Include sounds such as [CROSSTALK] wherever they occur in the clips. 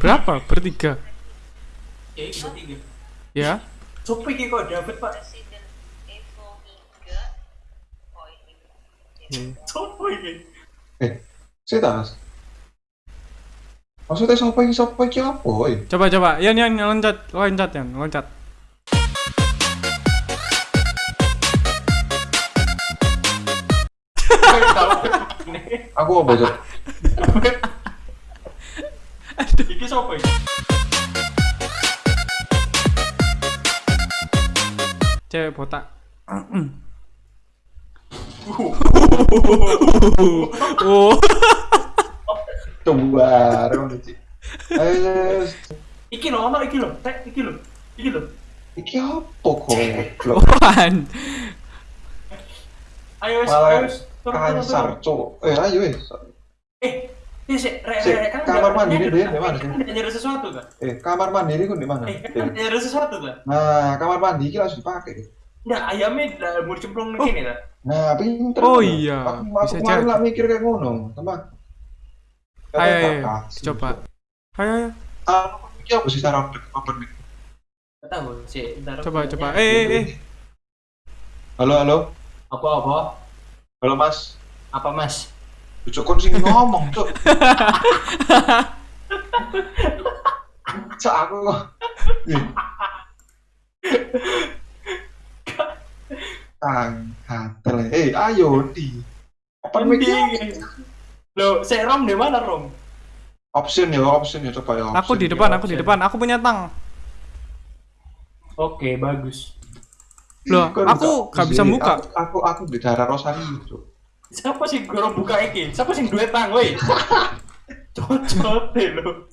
Berapa? Bertiga. Ya, ini bertiga. Ya. Sopo iki kok David, Pak? 3 oh ini? Eh, saya tas. Maksudnya siapa yang siapa yang apa? Eh, Coba coba. Yan yan loncat, loncat yan, loncat. aku apa cok? Sopo iki? Cewek botak. oh. Sih. Ayo, Iki lho, ono iki lho. Tek, iki lho. Iki lho. iki apa kok? Apaan? Ayo wis, ayo wis. Turun. cok. Eh, ayo eh. Eh, ini sih, re, re, kan kamar nggak- mandi ini nyari- dia di mana sih? kan nyari sesuatu kan? Eh, kamar mandi ini di mana? Eh, kan nyari sesuatu kan? Nah, kamar mandi ini langsung dipakai. Nggak, ayamnya udah mau cemplung di sini kan? Nah, pinter. Oh kan? iya, Aku, bisa aku kemarin lah mikir kayak ngono, teman. Ayo, coba. Ayo ayo. Ah, apa sih cara open mic? Nggak tahu sih. Coba coba. Eh eh eh. Halo, halo. Apa apa? Halo, Mas. Apa mas? Cok kon sing ngomong, Cok. Cok aku kok. Hatel. Eh, ayo di. Mic ya. Lo, saya rom di mana rom? Option ya, option ya coba ya. Aku option di ya. depan, aku di depan. Aku punya tang. Oke, bagus. Loh, aku buka? gak bisa Sini, buka. Aku aku, aku di daerah Rosario, Cok. Siapa sih guru buka iki? Siapa sih duit tang, woi? [LAUGHS] Cocot deh lo.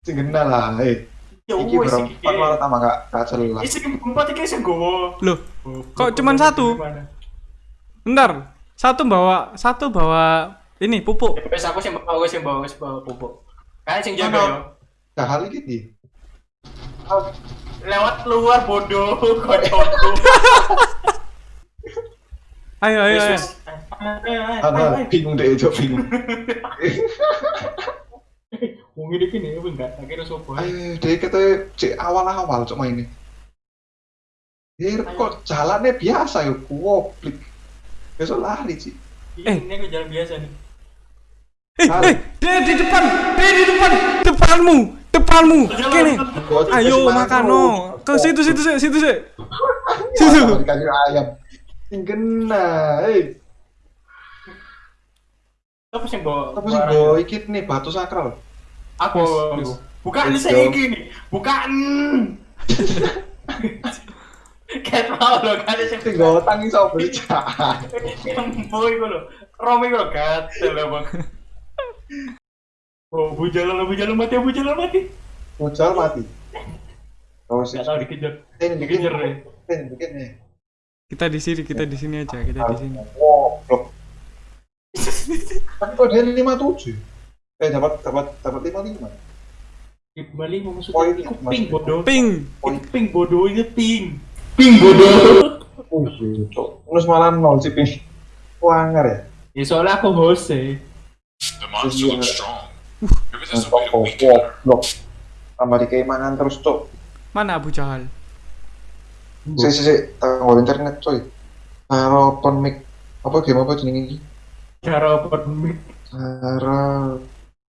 Sing kenal lah, eh. Ya Iki berempat malah tambah gak gak jelas. Isi empat iki sing gowo. Loh, Oh, Kok cuman dari satu? bentar. Satu bawa, satu bawa ini pupuk. Ya, Wes aku sing bawa, aku sing bawa, wes bawa pupuk. Kan sing jaga yo. Gak hal iki di. Lewat luar bodoh [LAUGHS] kocokku. [LAUGHS] Ayo ayo ayo. Wes, wes. Ayo, ayo, ayo, Ana ayo. bingung deh, Cok, bingung. [LAUGHS] Wong ini kini, wih enggak, akhirnya sopo. Ayo, deh kita cek awal-awal cok main ini. Hier kok jalannya biasa yuk, kuoplik. Besok lari sih. Eh. Ini aku jalan biasa nih. Eh eh, dia di depan, dia di depan, depanmu, depanmu. Kene. Ayo makan no. Ke situ situ sih, situ sih. Situ. Situ. Dikasih ayam. Kena, eh. Apa sih bawa? Apa sih bawa ikit nih batu sakral? Aku. Bukan saya dong. gini. Bukan. Kayak mau lo kan sih. Sing gue tangi berjalan. Yang boy gue lo. Romi gue lo gatel bang. Oh, bujalan lo bujalan mati, bujalan mati. Mucal mati. Oh sih. Gak tau dikejar. Ini Dikejar deh. Ini bikin nih. Kita di sini, kita di sini aja, kita di sini. Wow, blok. Tapi kok dia lima tujuh? Eh dapat dapat dapat lima lima. Kembali mau masuk Poin, itu Mas. ping bodoh. Ping. Poin. Itu ping bodoh itu ping. Ping bodoh. Oh iya, cok. Terus malah nol sih ping. Wanger ya. Ya soalnya aku host eh. The monster looks strong. Maybe there's a Nonton way to kok weaken her. blok. Tambah di keimanan terus cok. Mana Abu Jahal? Si si si, tanggal internet coy. Karo open mic. Apa game apa jenenge iki? Cara open mic. Cara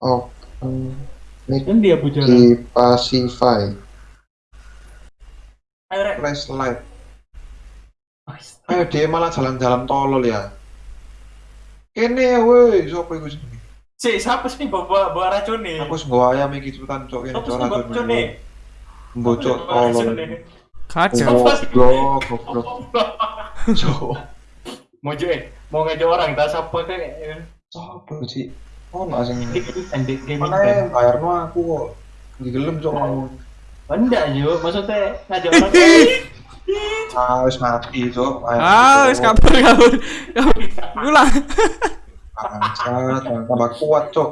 open mic Kan dia bujalan. di Pacify. Ayo rek. Flash light. Ayo dia malah jalan-jalan tolol ya. Kene woi, siapa iku jenenge? Si, siapa sih bawa bawa racun nih? Aku nggawa ayam iki cepetan cok sih bawa racun nih? Racun tolol. Kacau. Goblok, goblok. Cok. Mau jo eh, mau ngajak orang tak siapa kayak Sopo sih? Oh, nggak sing Endek game mana ya bayar no aku kok di gelem cok mau Enggak jo, maksudnya ngajak orang ah wis mati cok. Ah, wis kabur kabur. Ulang. bangsat tambah kuat cok.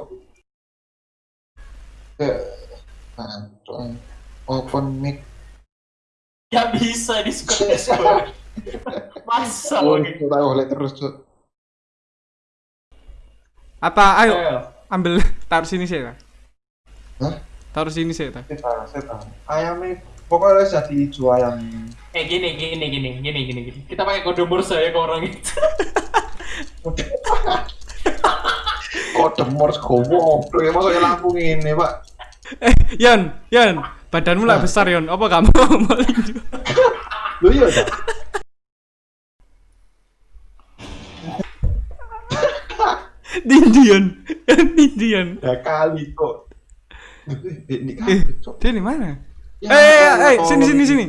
Cok? Open mic Gak bisa di Discord [LAUGHS] Masa oh lagi kita boleh terus cok Apa? Ayo. Ayo, ambil taruh sini sih ta. Hah? Taruh sini sih setan. Ayamnya pokoknya jadi hijau ayam. Eh gini gini gini gini gini gini. Kita pakai kode Morse ya ke orang itu. Kode Morse goblok ya masuk lampu ini, Pak. Eh, Yon, Yon, badanmu lah besar Yon. Apa kamu mau [LAUGHS] linju? Lu iya dah. Tinju Yon, tinju Yon. Ya kali kok. Eh, dia di mana? Ya, Eh, eh, eh, sini sini ini. sini.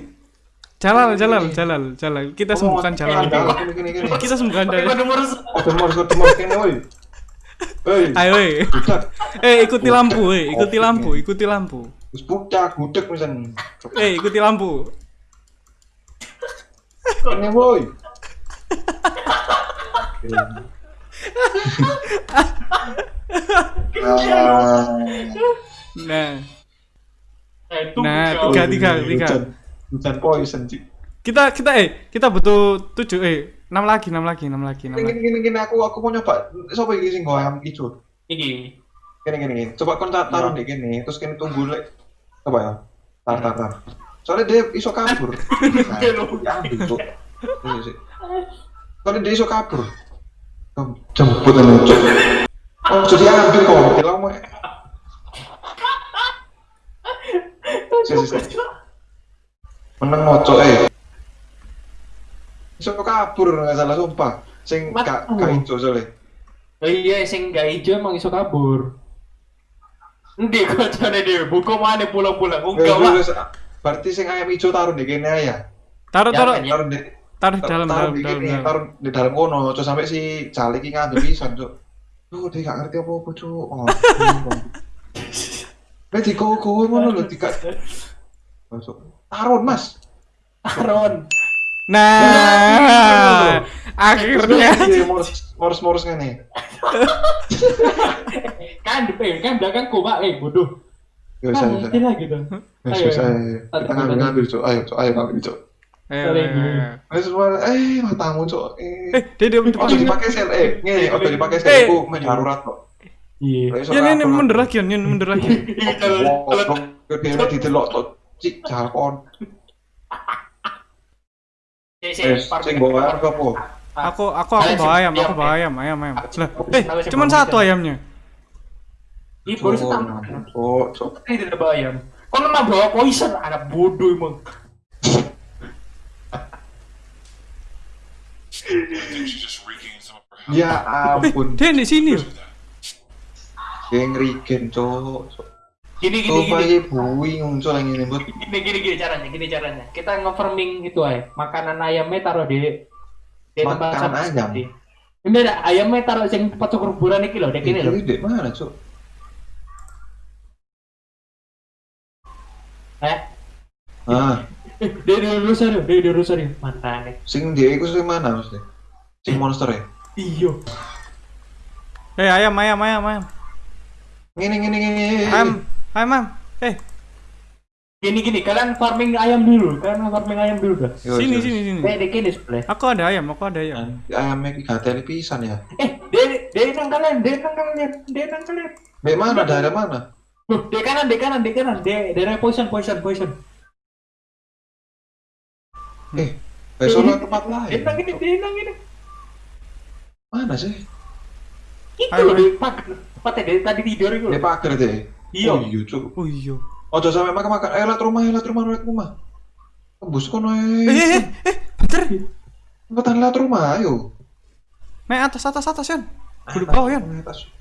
Jalal, Jalal, Jalal, Jalal. Kita Oh, sembuhkan Jalal. Kita sembuhkan Jalal. kode Morse. Kode Morse, kode Morse kene woi. Hei, Ayo, eh. Eh, ikuti lampu, eh. Ikuti lampu, ikuti lampu. Wis budak, gudeg misalnya. [LAUGHS] Eh, ikuti lampu. Ini woi. Ah, Nah, Eh, itu Nah, tiga, tiga, tiga. Hujan, poison sih. Kita kita eh kita butuh tujuh eh enam lagi, enam lagi, enam lagi, enam Gini lagi. gini gini aku aku mau nyoba. Siapa iki sing ayam ijo? Iki. Gini gini gini. Coba kon ta- taruh di gini, terus kini tunggu lek. Coba ya. Tar tar tar. Soalnya dia iso kabur. [LAUGHS] Nah, ya ambil cuk. Sih. Soalnya dia iso kabur. Jemput ini cuk. Oh, jadi ambil kok. Bilang mau. Sih, sih, sih. Meneng moco eh. Iso kabur nggak salah sumpah. Sing gak gak ijo soalnya. Oh iya, sing gak hijau emang iso kabur. Ndi kocone dhewe, buku mana pulang-pulang. Enggak, Pak. Berarti sing ayam ijo taruh di kene ya. Taruh taruh Taruh di taruh di dalam taruh dalam di dalam. kene, taruh di dalam kono, terus sampai si Calik iki ngambil pisan, Cuk. Duh, dia gak ngerti apa-apa, Cuk. Oh, Nek di kowe ngono lho, tiga. Masuk. Taruh, Mas. Aron. Nah, akhirnya Iya, morus-morus ngene. Kan depan, kan belakangku, Pak. Eh, bodoh. Ya bisa, bisa. ngerti lah gitu. Ya Ayo, bisa. ayo. Kita ngambil ngambil, Cuk. Ayo, Cuk. Ayo ngambil, Cuk. Ayo, ayo, eh matamu, Cuk. Eh, Eh, dia dia depan. ojo dipakai sel, eh, ngene, ojo dipakai sel, Eh. iku main darurat kok. Iya. Ya ini mundur lagi, Yon, mundur lagi. [LAUGHS] Gede didelok to. Cik jalkon. Eh, sing bawa apa po? Aku aku aku bawa ayam, aku bawa ayam, ayam, ayam. Lah, eh, Aku cuman satu ayam. ayamnya. Ih, baru setambah. Oh, cok. Ini tidak bayar. Kau memang bawa poison, anak bodoh emang. Ya Eh, ampun, dia di sini. Geng rigen cok. Gini, gini, Coba gini. ya bui nguncul yang ini buat. Gini, gini, gini caranya, gini caranya. Kita nge-farming itu aja. Makanan ayamnya taruh di di tempat Makanan ayam? Ini ada ayamnya taruh sing tempat kuburan iki loh, dek ini loh. Ini di mana cok? Eh, Ah, eh, dia di Rosario, dia di Rosario. Mantane. sing dia itu sing mana mesti? Sing monster ya? Iyo. Eh, ayam, ayam, ayam, ayam. Ngini ngini ngini. Ayam, ayam, ayam. Eh, Gini, gini, kalian farming ayam dulu, kalian farming ayam dulu dah. Yo, sini, sini, sini. Eh, dek ini sebelah. Aku ada ayam, aku ada ayam. Ayamnya ki gatel pisan ya. Eh, dia, dia nang kalian, dia nang kalian, dia nang kalian. Di mana? Daerah mana? Loh, di kanan, di kanan, di kanan, di daerah poison, poison, poison. Eh, besok lah tempat lain. nang ini, dia nang ini. Mana sih? Itu Ayo, loh, di pagar, tempatnya dari tadi tidur itu. Di pagar deh. Iya. Oh iya cok. Oh iya. Ojo sampai makan makan. Eh, lihat rumah, lihat rumah, lihat rumah. Tembus kono Eh, eh, eh. eh, eh, bentar. Cepetan lihat rumah, ayo. Naik atas, atas, atas, Yon. Kudu bawah, Yon. Atas.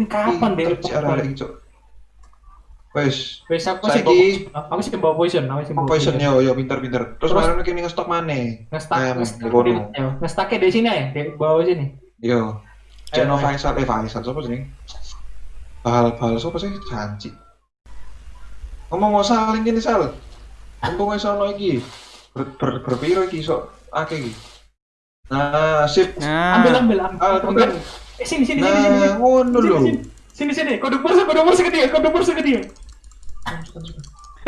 Ini kapan deh? Terus arah lagi cok. Wes. Wes aku sih bawa, aku sih bawa poison, aku sih bawa poison yo yo pinter pinter. Terus mana kini ngestok mana? Ngestak, Ayam, ngestak, di kono. ya, ngestaknya di sini ya, di bawah sini. Yo. Channel Ayo, ayo. Faisal, eh Faisal, siapa sih? Bal, bal, siapa sih? Janji. Ngomong ngomong saling gini sal. Mumpung wis ono iki. Ber, ber, berpiro iki sok akeh iki. Nah, sip. Nah, Ambil, ambil, ambil. Ah, ambil. Eh, sini, sini, sini, sini, sini. Nah, ngono Sini, lho. sini. Sini, sini. Kode bursa, kode bursa ke dia, kode bursa ke dia.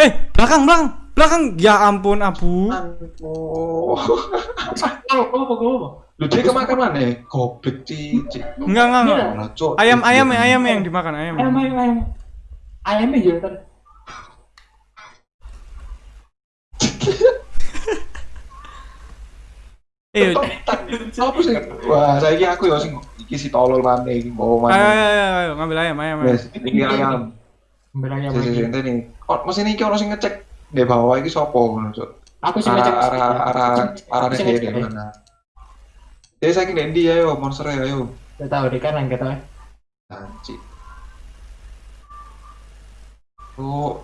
Eh, belakang, belakang, belakang. Ya ampun, Abu. Aduh. Oh, apa, apa, apa? Lu dia kemakan mana? Goblok cici. Enggak, enggak, enggak. Cok. Ayam, ayam, ayam yang dimakan ayam. Ayam ayam ayam. Ayamnya juga ntar. [LAUGHS] Eh, ayo, Apa sih? Wah, saiki aku ya sing iki si tolol mana iki bawa ayo, mana. ayo, ayo, ngambil ayam, ayam, ayam. Wes, iki ayam. Ambil ayam Sisi lagi. Ini. Oh, mesin iki ono sing ngecek di bawah iki sapa ngono, Cok. Aku sih Arah ngecek. arah arah arah sih dia ngecek. di mana? Dia saiki nek ndi ayo monster ayo. Gak tahu deh kan gak tahu. Anci. Oh.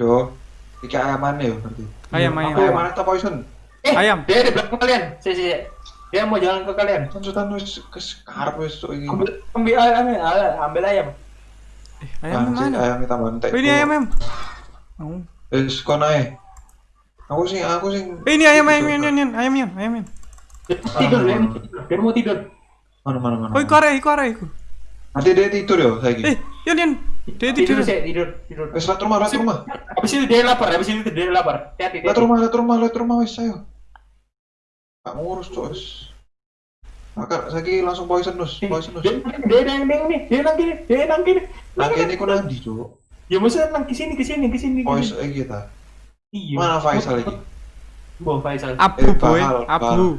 Yo, iki ayam mana yo berarti? Ayam, ayam, ayam. mana ta poison? Eh, Ayam. Dia di belakang kalian. Si si. Dia mau jalan ke kalian. Tuntutan wis ke wis cok iki. Ambil ayam, ambil, ambil ayam. Ayam Anjir, mana? Ayam. Oh, ini ayam, ayam. Oh. Wis kon ae. Aku sing aku sing Eh, ini ayam, ayam, ayam, ayam, ayam, ayam, ayam, ayam. Dia tidur, dia, dia mau tidur. mana mana mana. Oh, iku arek, iku. Nanti dia tidur yo saiki. Eh, Yan, Yan. Dia Tidur tidur. sih, tidur, tidur. Wis lihat rumah, lihat rumah. Habis itu dia lapar, habis itu dia lapar. Hati-hati. Lihat rumah, lihat rumah, lihat rumah wis ayo. Gak ngurus wis. Maka saiki langsung poisonous, poisonous. Dia dia nang nang nih, dia nang kiri, dia nang kiri. Nah, kene ku nandi cok. Ya maksudnya nang ke sini, ke sini, ke sini. Pois iki ta. Iya. Mana Faisal iki? Bo Faisal. Abu, Eh, boy. Abu.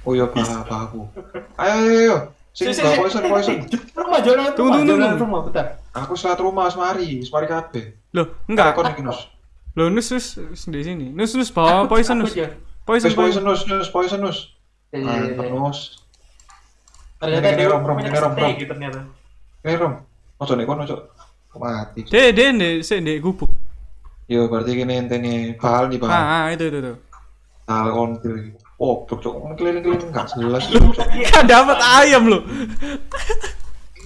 Oh iya bah bahaku. Ayo ayo ayo. Sing Si, poison poison. Rumah jalan Tunggu, rumah, tunggu, tunggu. rumah, bentar. Aku selat rumah semari, semari kabeh. Loh, enggak. Kon iki nus. Loh, nus, nus, nus di sini. Nus, nus, bawa poison, nus. Poison, Wis poison. nus, poisonous. Ya, ya, ya, Mantap ya. nus. Ternyata dia rom, rom, ini, rom, rom. ternyata. Ini rom. Ojo nek kono cok. Mati. Dek, dek, dek, sik, dek, gubuk. Yo berarti kene entene bahal nih bahal. Ah, ah, itu, itu, itu. Bahal kontil. Oh, cok cok keliling-keliling enggak jelas. Kan dapat ayam loh.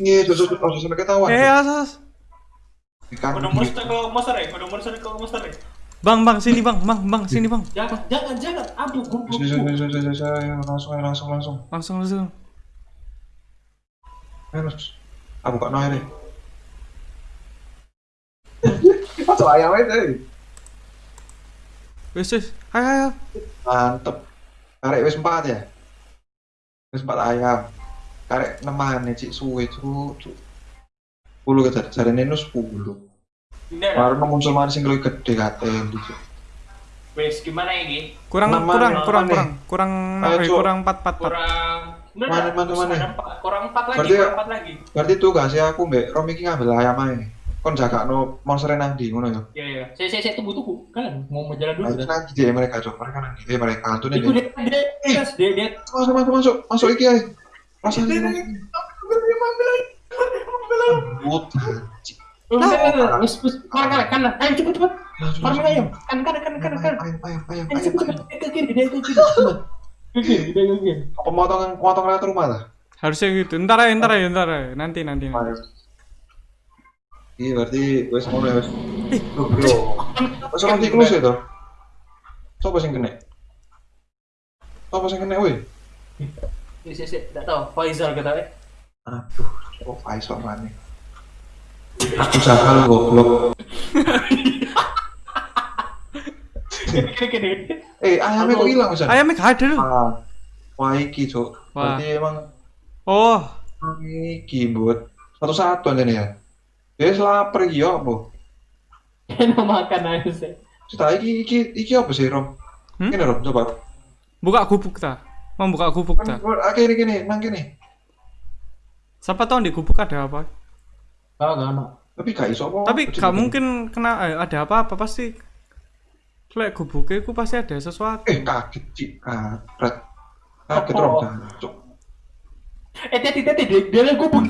Iya, cok cok ojo sampai ketahuan. Eh, asas. Ikan. Kudu monster ke monster ya, kudu monster monster ya. Bang, bang, sini bang, bang, bang, sini bang. Jangan, jangan, jangan. Aduh, gue langsung langsung langsung. Langsung, langsung. Nus. Aku kok noy deh. [LAUGHS] Masuk ayam aja. Wes, wes. Ayo, ayo. Mantep. Karek wis empat ya. Wis empat ayam. Karek nemane cik suwe cuk. Puluh kita jarene nus puluh. Baru muncul mana sing luwih gede katen cuk. Wes, gimana ini? Kurang, kurang, kurang, kurang, kurang, Ayo, eh, Cuk. kurang empat, empat, empat. Kurang. Udah, Mana, mana, Terus mana? Kurang empat lagi, Berarti- kurang empat lagi. Berarti tugasnya aku mbek Rom iki ngambil ayam ae. Kon jaga no monster nang ndi ngono ya. Iya, iya. Saya, saya, saya tunggu, tunggu. Kan mau jalan dulu. Nah, kan? nang ndi mereka cok. Mereka nang ndi mereka tuh Itu nih. dia, dia, dia, dia, dia. Masuk masuk masuk masuk iki Dia, dia, dia. Ayam, ambil ayam. But. Wes, wes. Kanan, kanan, kanan. Ayo, cepet, cepet. Farming langsung. ayam. Kanan, kanan, kanan, kanan, kanan. Ayam ayam ayam cepet, cepet. Dia ke kiri, dia ke kiri. Pemotongan pemotongan lewat rumah lah. Harusnya gitu. Ntar aja, ntar aja, ntar aja. Nanti, nanti. nanti. Iya berarti wes ngono ya wes. Loh, yo. Wes orang tiklus ya toh. Sopo sing kena? Sopo sing kena weh? Yes, yes, yes. Nggak tahu. Faisal kata eh. Aduh, kok Faisal mana? Aku sakal goblok. Kiri, kiri, kiri. Eh, ayamnya kok hilang bisa? Ayamnya gak ada loh. Ah, wah iki cok. Wah. Berarti emang Oh, iki buat satu-satu aja nih ya. Ya lapar iki yo apa? [LAUGHS] Kena makan aja sih. Cita iki iki iki apa sih Rom? Hmm? Kene Rom coba. buka gubuk ta. Mau buka gubuk ta. Ah, kene kene, nang kene. Siapa tahu di gubuk ada apa? Gak, gak, gak. Tapi gak iso apa. Tapi gak mungkin kena eh, ada apa-apa pasti. Lek gubuknya ku pasti ada sesuatu. Eh kaget cik, kaget. Kaget? Rom, cok. Eh, tadi, tadi, dia, dia gubuk.